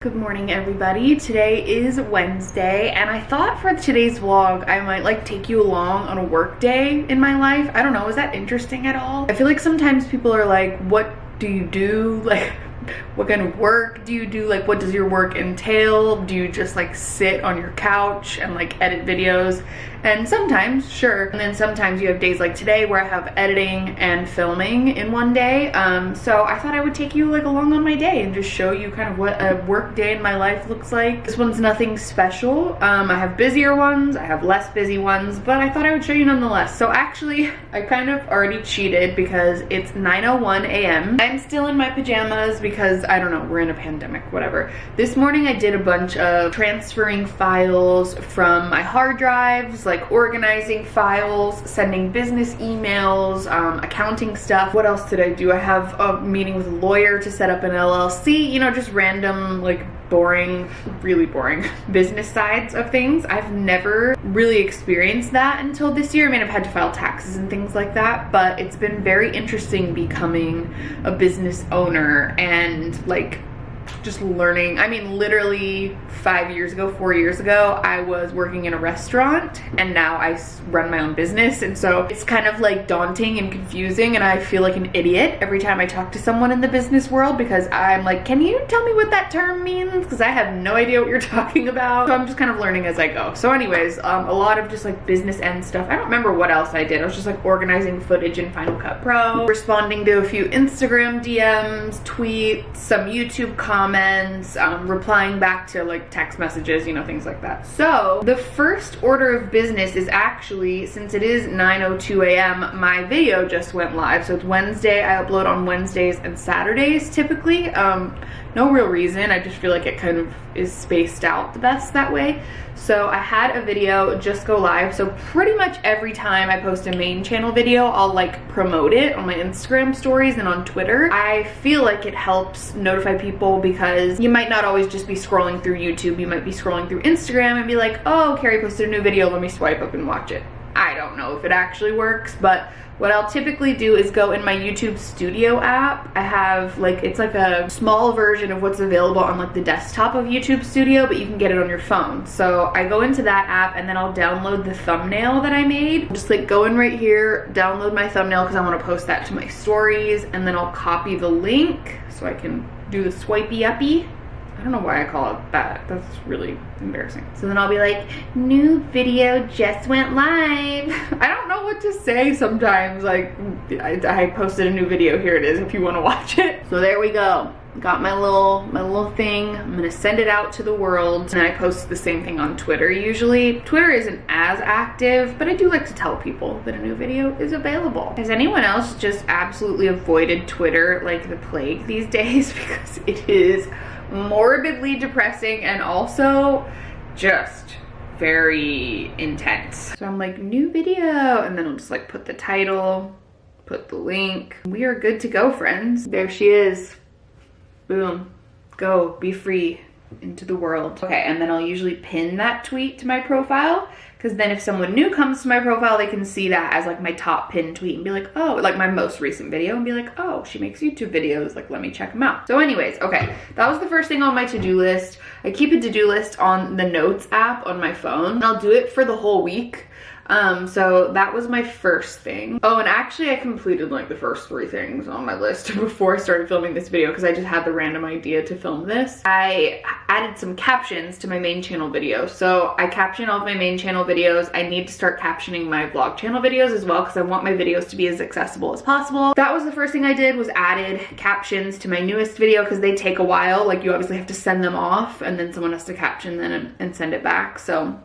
Good morning everybody. Today is Wednesday and I thought for today's vlog I might like take you along on a work day in my life. I don't know, is that interesting at all? I feel like sometimes people are like, what do you do? Like what kind of work do you do? Like what does your work entail? Do you just like sit on your couch and like edit videos? And sometimes, sure. And then sometimes you have days like today where I have editing and filming in one day. Um, so I thought I would take you like along on my day and just show you kind of what a work day in my life looks like. This one's nothing special. Um, I have busier ones, I have less busy ones, but I thought I would show you nonetheless. So actually, I kind of already cheated because it's 9.01 a.m. I'm still in my pajamas because I don't know, we're in a pandemic, whatever. This morning I did a bunch of transferring files from my hard drives, like organizing files, sending business emails, um, accounting stuff. What else did I do? I have a meeting with a lawyer to set up an LLC, you know, just random like boring, really boring business sides of things. I've never really experienced that until this year. I mean, I've had to file taxes and things like that, but it's been very interesting becoming a business owner and like just learning. I mean, literally five years ago, four years ago, I was working in a restaurant and now I run my own business. And so it's kind of like daunting and confusing. And I feel like an idiot every time I talk to someone in the business world because I'm like, can you tell me what that term means? Because I have no idea what you're talking about. So I'm just kind of learning as I go. So anyways, um, a lot of just like business end stuff. I don't remember what else I did. I was just like organizing footage in Final Cut Pro, responding to a few Instagram DMs, tweets, some YouTube comments, comments, um, replying back to like text messages, you know, things like that. So the first order of business is actually, since it is 9.02 a.m., my video just went live. So it's Wednesday, I upload on Wednesdays and Saturdays typically. Um, no real reason, I just feel like it kind of is spaced out the best that way. So I had a video just go live. So pretty much every time I post a main channel video, I'll like promote it on my Instagram stories and on Twitter. I feel like it helps notify people because you might not always just be scrolling through YouTube. You might be scrolling through Instagram and be like, oh, Carrie posted a new video. Let me swipe up and watch it. I don't know if it actually works, but what I'll typically do is go in my YouTube Studio app. I have like, it's like a small version of what's available on like the desktop of YouTube Studio, but you can get it on your phone. So I go into that app and then I'll download the thumbnail that I made. Just like go in right here, download my thumbnail because I want to post that to my stories and then I'll copy the link so I can do the swipey uppy I don't know why I call it that. That's really embarrassing. So then I'll be like, new video just went live. I don't know what to say sometimes. Like, I, I posted a new video. Here it is if you want to watch it. So there we go. Got my little my little thing. I'm gonna send it out to the world. And I post the same thing on Twitter usually. Twitter isn't as active, but I do like to tell people that a new video is available. Has anyone else just absolutely avoided Twitter like the plague these days? Because it is morbidly depressing and also just very intense. So I'm like, new video, and then I'll just like put the title, put the link. We are good to go, friends. There she is. Boom. Go, be free into the world. Okay, and then I'll usually pin that tweet to my profile because then if someone new comes to my profile, they can see that as like my top pin tweet and be like, oh, like my most recent video and be like, oh, she makes YouTube videos, like let me check them out. So anyways, okay, that was the first thing on my to-do list. I keep a to-do list on the notes app on my phone. I'll do it for the whole week um, so that was my first thing. Oh, and actually I completed like the first three things on my list before I started filming this video because I just had the random idea to film this. I added some captions to my main channel video. So I caption all of my main channel videos. I need to start captioning my vlog channel videos as well because I want my videos to be as accessible as possible. That was the first thing I did was added captions to my newest video because they take a while. Like you obviously have to send them off and then someone has to caption them and, and send it back. So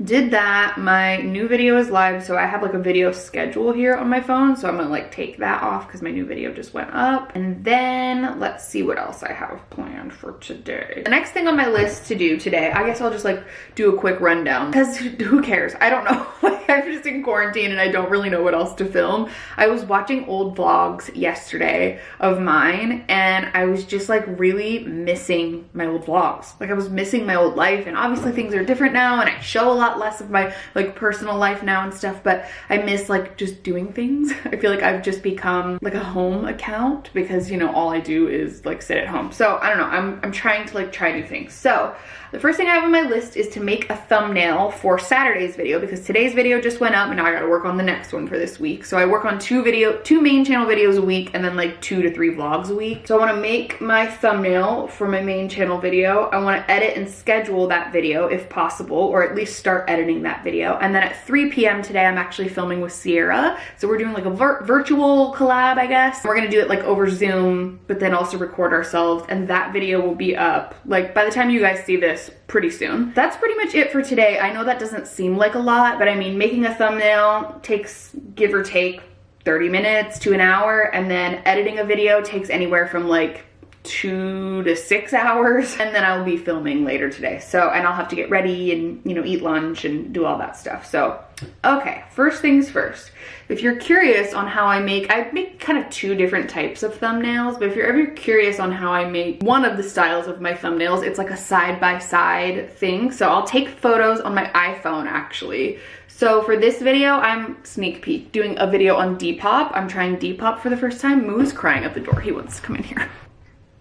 did that. My new video is live so i have like a video schedule here on my phone so i'm gonna like take that off because my new video just went up. And then let's see what else i have planned for today. The next thing on my list to do today i guess i'll just like do a quick rundown. Because who cares? I don't know. I'm just in quarantine and i don't really know what else to film. I was watching old vlogs yesterday of mine and i was just like really missing my old vlogs. Like i was missing my old life and obviously things are different now and i show a lot less of my like personal life now and stuff, but I miss like just doing things. I feel like I've just become like a home account because you know all I do is like sit at home. So I don't know, I'm, I'm trying to like try new things. So the first thing I have on my list is to make a thumbnail for Saturday's video because today's video just went up and now I gotta work on the next one for this week. So I work on two video, two main channel videos a week and then like two to three vlogs a week. So I wanna make my thumbnail for my main channel video. I wanna edit and schedule that video if possible, or at least start editing that video. And then at 3 p.m. today, I'm actually filming with Sierra. So we're doing like a vir virtual collab, I guess. We're gonna do it like over Zoom, but then also record ourselves. And that video will be up like by the time you guys see this, pretty soon. That's pretty much it for today. I know that doesn't seem like a lot, but I mean, making a thumbnail takes give or take 30 minutes to an hour, and then editing a video takes anywhere from like two to six hours and then I'll be filming later today so and I'll have to get ready and you know eat lunch and do all that stuff so okay first things first if you're curious on how I make I make kind of two different types of thumbnails but if you're ever curious on how I make one of the styles of my thumbnails it's like a side-by-side -side thing so I'll take photos on my iPhone actually so for this video, I'm sneak peek doing a video on Depop. I'm trying Depop for the first time. Moo's crying at the door. He wants to come in here.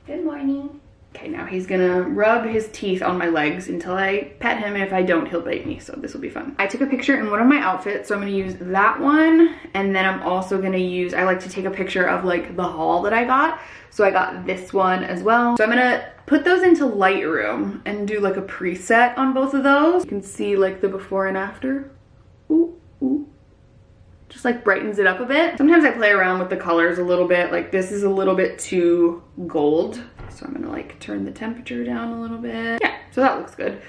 Good morning. Okay, now he's gonna rub his teeth on my legs until I pet him, and if I don't, he'll bite me, so this will be fun. I took a picture in one of my outfits, so I'm gonna use that one, and then I'm also gonna use, I like to take a picture of like the haul that I got, so I got this one as well. So I'm gonna put those into Lightroom and do like a preset on both of those. You can see like the before and after. Just like brightens it up a bit. Sometimes I play around with the colors a little bit. Like this is a little bit too gold. So I'm gonna like turn the temperature down a little bit. Yeah, so that looks good.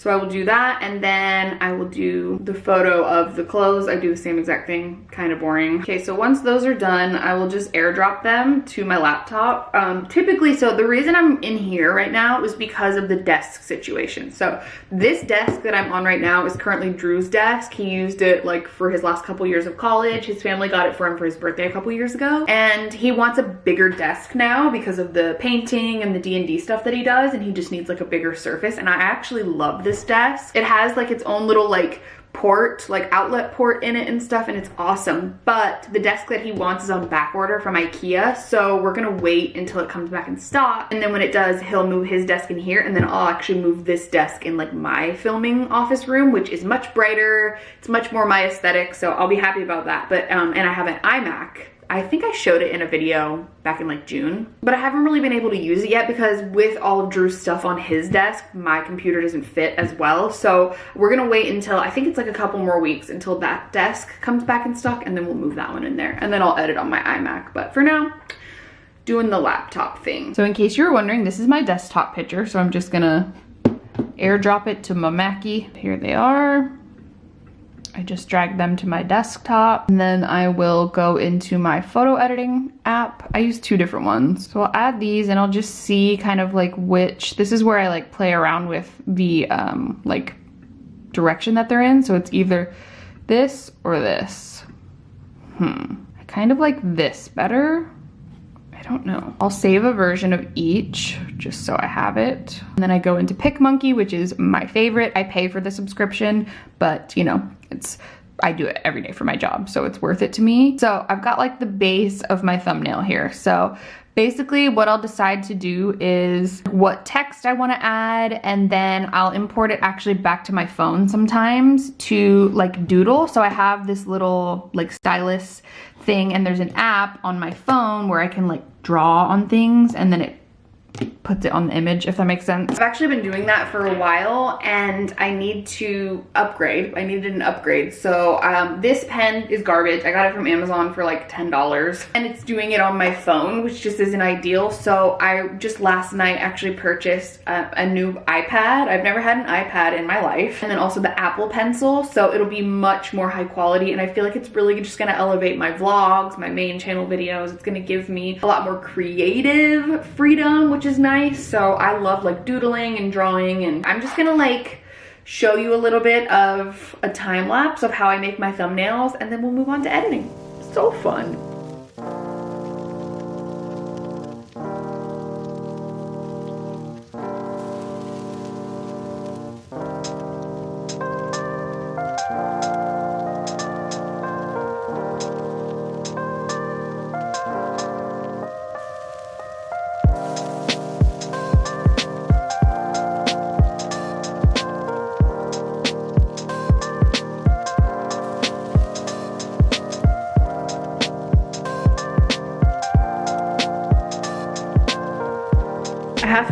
So I will do that and then I will do the photo of the clothes. I do the same exact thing, kind of boring. Okay, so once those are done, I will just airdrop them to my laptop. Um, typically, so the reason I'm in here right now is because of the desk situation. So this desk that I'm on right now is currently Drew's desk. He used it like for his last couple years of college. His family got it for him for his birthday a couple years ago. And he wants a bigger desk now because of the painting and the D&D stuff that he does. And he just needs like a bigger surface. And I actually love this this desk. It has like its own little like port, like outlet port in it and stuff, and it's awesome. But the desk that he wants is on back order from Ikea, so we're gonna wait until it comes back in stock. And then when it does, he'll move his desk in here, and then I'll actually move this desk in like my filming office room, which is much brighter. It's much more my aesthetic, so I'll be happy about that. But, um, and I have an iMac I think I showed it in a video back in like June, but I haven't really been able to use it yet because with all of Drew's stuff on his desk, my computer doesn't fit as well. So we're gonna wait until, I think it's like a couple more weeks until that desk comes back in stock and then we'll move that one in there. And then I'll edit on my iMac. But for now, doing the laptop thing. So in case you were wondering, this is my desktop picture. So I'm just gonna airdrop it to my Mackie. Here they are. I just drag them to my desktop and then I will go into my photo editing app. I use two different ones. So I'll add these and I'll just see kind of like which, this is where I like play around with the um, like direction that they're in. So it's either this or this. Hmm, I kind of like this better. I don't know. I'll save a version of each just so I have it. And then I go into PicMonkey, which is my favorite. I pay for the subscription, but you know, it's I do it every day for my job, so it's worth it to me. So I've got like the base of my thumbnail here. So basically what I'll decide to do is what text I wanna add and then I'll import it actually back to my phone sometimes to like doodle. So I have this little like stylus thing and there's an app on my phone where I can like draw on things and then it puts it on the image, if that makes sense. I've actually been doing that for a while and I need to upgrade. I needed an upgrade. So um, this pen is garbage. I got it from Amazon for like $10 and it's doing it on my phone, which just isn't ideal. So I just last night actually purchased a, a new iPad. I've never had an iPad in my life. And then also the Apple Pencil. So it'll be much more high quality. And I feel like it's really just gonna elevate my vlogs, my main channel videos. It's gonna give me a lot more creative freedom, which is nice. So I love like doodling and drawing and I'm just gonna like show you a little bit of a time lapse of how I make my thumbnails and then we'll move on to editing. So fun.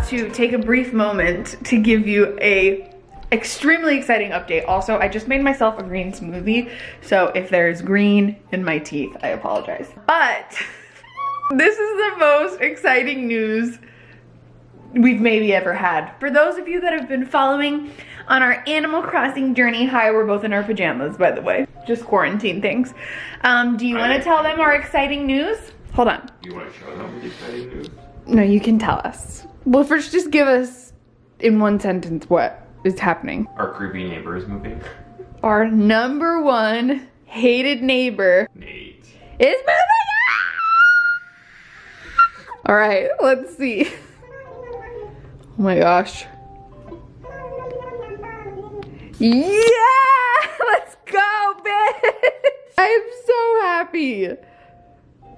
To take a brief moment to give you a extremely exciting update. Also, I just made myself a green smoothie, so if there's green in my teeth, I apologize. But this is the most exciting news we've maybe ever had. For those of you that have been following on our Animal Crossing journey, hi, we're both in our pajamas, by the way, just quarantine things. Um, do you want to tell them our exciting news? Hold on. You want to show them the exciting news? No, you can tell us. Well, first just give us in one sentence what is happening. Our creepy neighbor is moving. Our number one hated neighbor Nate. is moving All right, let's see. Oh my gosh. Yeah! Let's go, bitch! I'm so happy.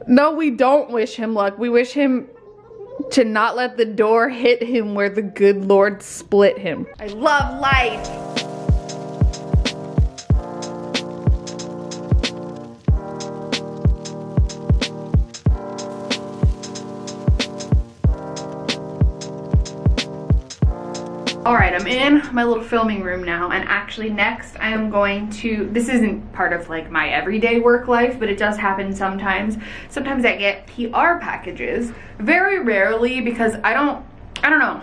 No, we don't wish him luck. We wish him to not let the door hit him where the good Lord split him. I love life. In my little filming room now and actually next I am going to, this isn't part of like my everyday work life, but it does happen sometimes. Sometimes I get PR packages, very rarely because I don't, I don't know,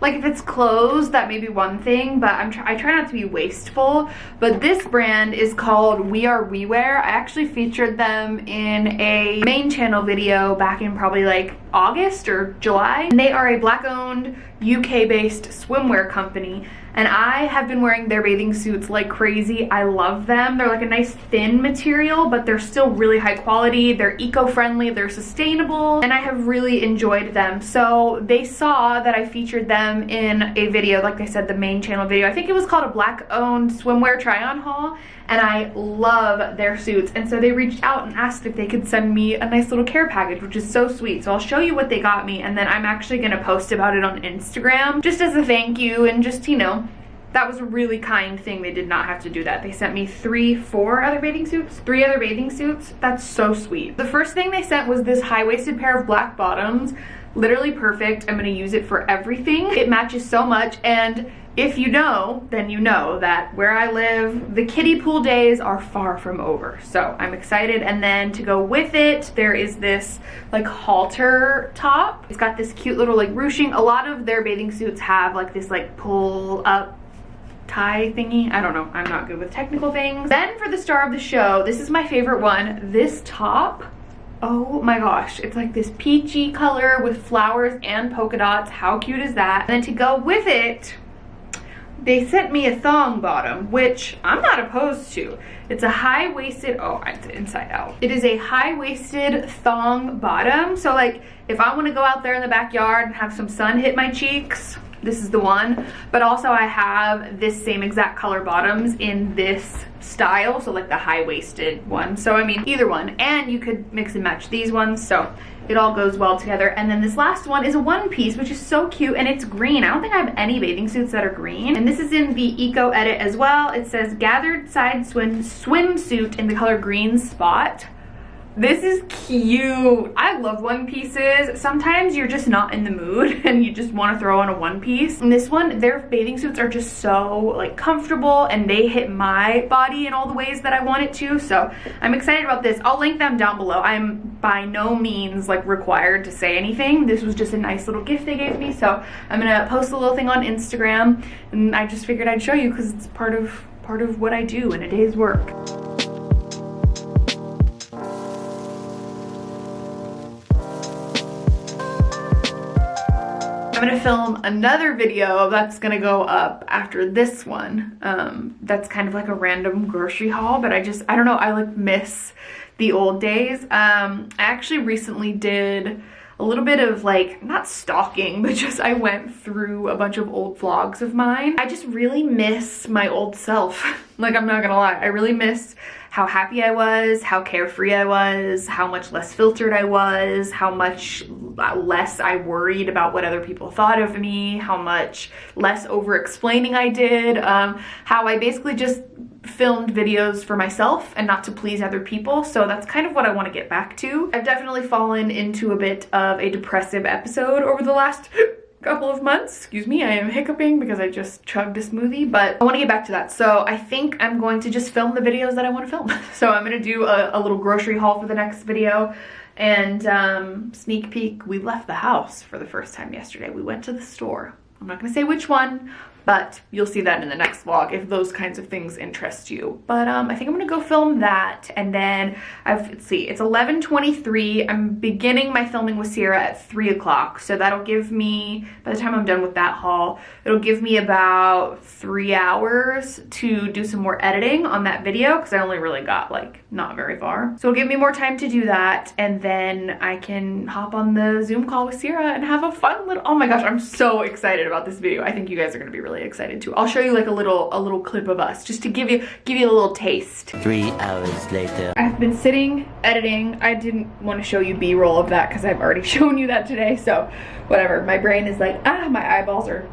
like if it's clothes, that may be one thing, but I'm tr I try not to be wasteful. But this brand is called We Are We Wear. I actually featured them in a main channel video back in probably like August or July. And they are a black owned UK based swimwear company and I have been wearing their bathing suits like crazy. I love them. They're like a nice thin material, but they're still really high quality. They're eco-friendly, they're sustainable, and I have really enjoyed them. So they saw that I featured them in a video, like I said, the main channel video. I think it was called a black owned swimwear try-on haul, and I love their suits. And so they reached out and asked if they could send me a nice little care package, which is so sweet. So I'll show you what they got me, and then I'm actually gonna post about it on Instagram, just as a thank you, and just, you know, that was a really kind thing. They did not have to do that. They sent me three, four other bathing suits, three other bathing suits. That's so sweet. The first thing they sent was this high-waisted pair of black bottoms. Literally perfect. I'm gonna use it for everything. It matches so much and if you know, then you know that where I live, the kiddie pool days are far from over. So I'm excited. And then to go with it, there is this like halter top. It's got this cute little like ruching. A lot of their bathing suits have like this like pull up tie thingy. I don't know. I'm not good with technical things. Then for the star of the show, this is my favorite one. This top Oh my gosh, it's like this peachy color with flowers and polka dots. How cute is that? And then to go with it, they sent me a thong bottom, which I'm not opposed to. It's a high-waisted, oh, it's inside out. It is a high-waisted thong bottom. So like, if I wanna go out there in the backyard and have some sun hit my cheeks, this is the one. But also I have this same exact color bottoms in this style. So like the high-waisted one. So I mean, either one. And you could mix and match these ones. So it all goes well together. And then this last one is a one piece, which is so cute and it's green. I don't think I have any bathing suits that are green. And this is in the Eco Edit as well. It says gathered side swim swimsuit in the color green spot. This is cute. I love one pieces. Sometimes you're just not in the mood and you just want to throw on a one piece. And this one, their bathing suits are just so like comfortable and they hit my body in all the ways that I want it to. So I'm excited about this. I'll link them down below. I'm by no means like required to say anything. This was just a nice little gift they gave me. So I'm gonna post a little thing on Instagram and I just figured I'd show you because it's part of part of what I do in a day's work. I'm gonna film another video that's gonna go up after this one. Um, that's kind of like a random grocery haul, but I just, I don't know, I like miss the old days. Um, I actually recently did a little bit of like, not stalking, but just I went through a bunch of old vlogs of mine. I just really miss my old self. like, I'm not gonna lie, I really miss how happy I was, how carefree I was, how much less filtered I was, how much less I worried about what other people thought of me, how much less over explaining I did, um, how I basically just filmed videos for myself and not to please other people. So that's kind of what I want to get back to. I've definitely fallen into a bit of a depressive episode over the last couple of months. Excuse me, I am hiccuping because I just chugged a smoothie, but I want to get back to that. So I think I'm going to just film the videos that I want to film. so I'm going to do a, a, little grocery haul for the next video and um, sneak peek, we left the house for the first time yesterday. We went to the store. I'm not going to say which one, but you'll see that in the next vlog if those kinds of things interest you. But um, I think I'm gonna go film that and then I've, let's see, it's 11.23. I'm beginning my filming with Sierra at three o'clock. So that'll give me, by the time I'm done with that haul, it'll give me about three hours to do some more editing on that video because I only really got like not very far. So it'll give me more time to do that and then I can hop on the Zoom call with Sierra and have a fun little, oh my gosh, I'm so excited about this video. I think you guys are gonna be really excited too. I'll show you like a little a little clip of us just to give you give you a little taste. Three hours later. I've been sitting editing. I didn't want to show you b-roll of that because I've already shown you that today. So whatever. My brain is like, ah, my eyeballs are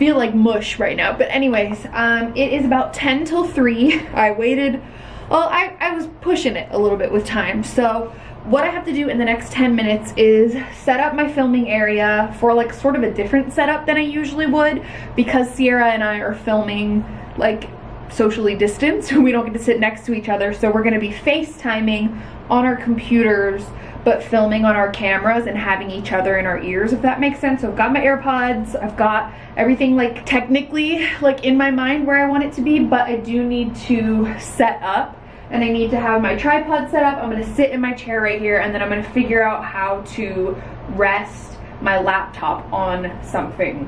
feel like mush right now. But anyways, um, it is about 10 till 3. I waited, well, I, I was pushing it a little bit with time. So what I have to do in the next 10 minutes is set up my filming area for like sort of a different setup than I usually would because Sierra and I are filming like socially distanced. We don't get to sit next to each other. So we're gonna be FaceTiming on our computers but filming on our cameras and having each other in our ears if that makes sense. So I've got my AirPods, I've got everything like technically like in my mind where I want it to be but I do need to set up and I need to have my tripod set up. I'm gonna sit in my chair right here and then I'm gonna figure out how to rest my laptop on something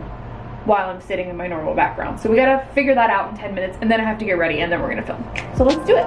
while I'm sitting in my normal background. So we gotta figure that out in 10 minutes and then I have to get ready and then we're gonna film. So let's do it.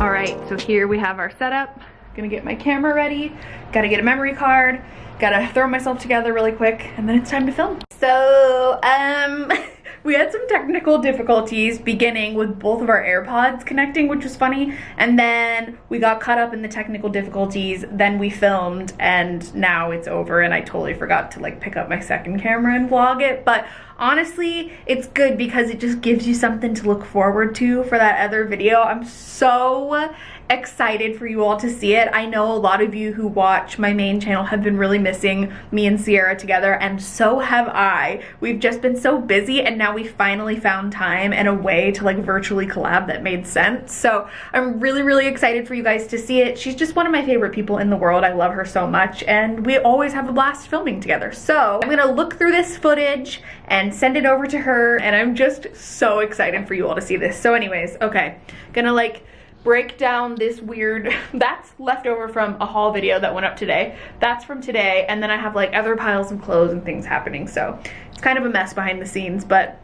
All right, so here we have our setup. Gonna get my camera ready, gotta get a memory card, gotta throw myself together really quick, and then it's time to film. So, um, we had some technical difficulties beginning with both of our AirPods connecting, which was funny, and then we got caught up in the technical difficulties, then we filmed, and now it's over, and I totally forgot to like pick up my second camera and vlog it, but honestly, it's good because it just gives you something to look forward to for that other video. I'm so excited for you all to see it. I know a lot of you who watch my main channel have been really missing me and Sierra together and so have I. We've just been so busy and now we finally found time and a way to like virtually collab that made sense. So I'm really, really excited for you guys to see it. She's just one of my favorite people in the world. I love her so much and we always have a blast filming together. So I'm gonna look through this footage and send it over to her and I'm just so excited for you all to see this. So anyways, okay, gonna like break down this weird, that's leftover from a haul video that went up today. That's from today, and then I have like other piles of clothes and things happening, so it's kind of a mess behind the scenes, but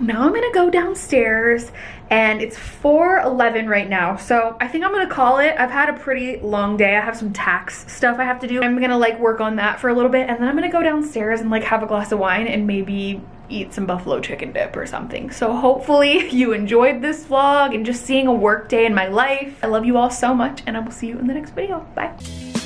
now I'm gonna go downstairs and it's 4.11 right now so I think I'm gonna call it. I've had a pretty long day. I have some tax stuff I have to do. I'm gonna like work on that for a little bit and then I'm gonna go downstairs and like have a glass of wine and maybe eat some buffalo chicken dip or something. So hopefully you enjoyed this vlog and just seeing a work day in my life. I love you all so much and I will see you in the next video. Bye.